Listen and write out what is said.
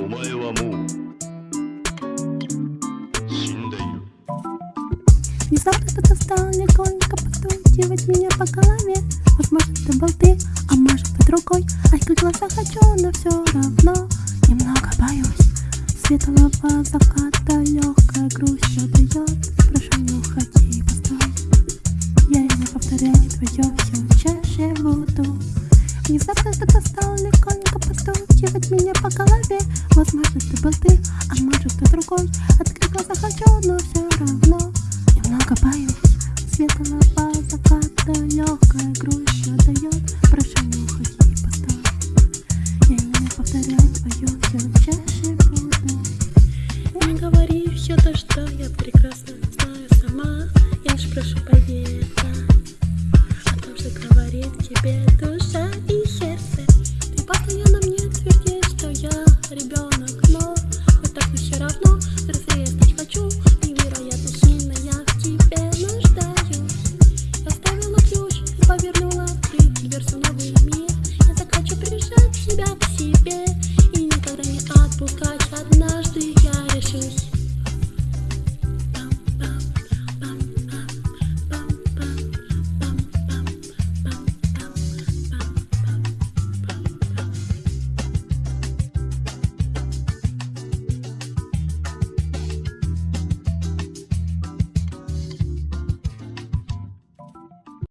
お前はもう死んでいる Внезапно кто-то стал легонько постукивать меня по голове Возможно, это был ты, а может быть другой А я глаза хочу, но все равно Немного боюсь Светлого заката легкая грусть все дает Прошу, не уходи, постой Я не повторяю твое все чаще буду Внезапно кто-то стал легонько постукивать меня по голове. Возможно, это был ты, а может, кто другой. Открыть глаза хочу, но все равно Немного боюсь. Светлого заката легкая грусть отдает Прошу, не уходи и Я не повторяю твое все чаще буду Не говори все то, что я прекрасно знаю сама. Я лишь прошу поверь о а том, что говорит тебе душа. версию новый мир Я так хочу прижать тебя к себе И никогда не отпускать. Однажды я